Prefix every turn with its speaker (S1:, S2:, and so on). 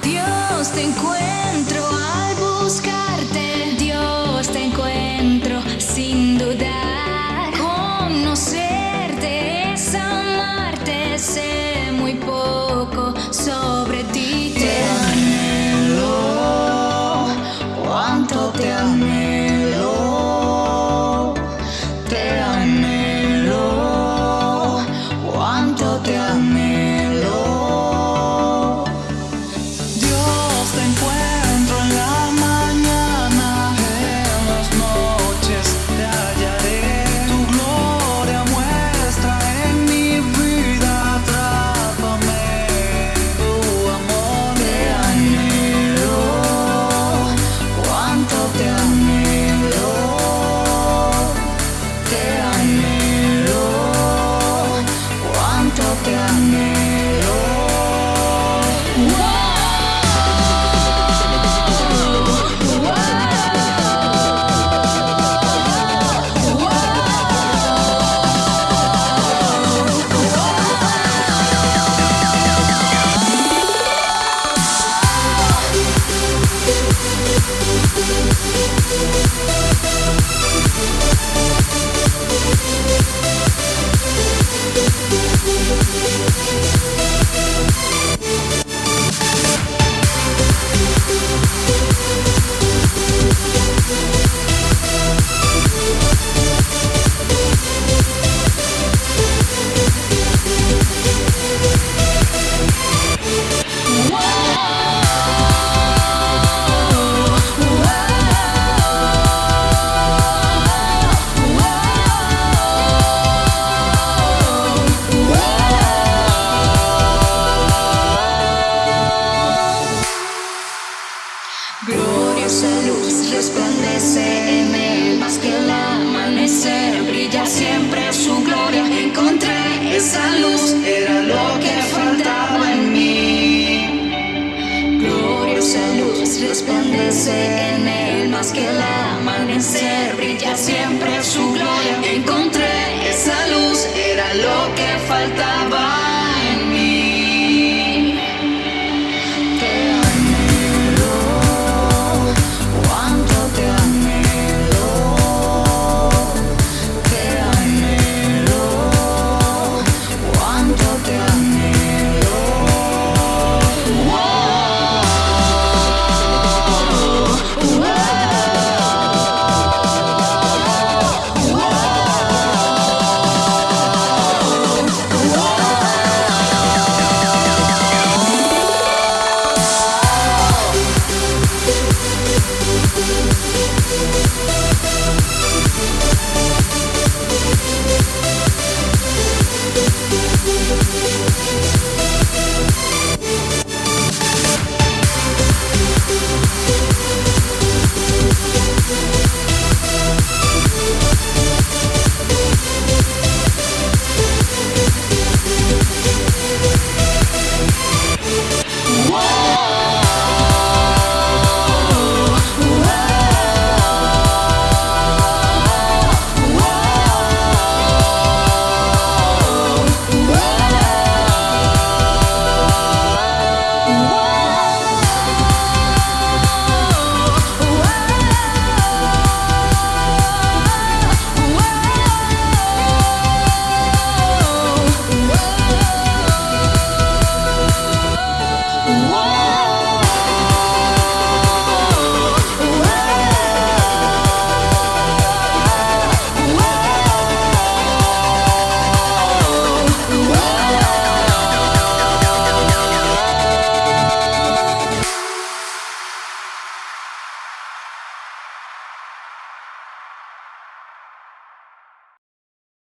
S1: Dios te encuentro. Thank Gloriosa luz resplandece en él más que el amanecer, brilla siempre su gloria. Encontré esa luz, era lo que faltaba en mí. Gloriosa luz resplandece en él más que el amanecer, brilla siempre su gloria. Encontré esa luz, era lo que faltaba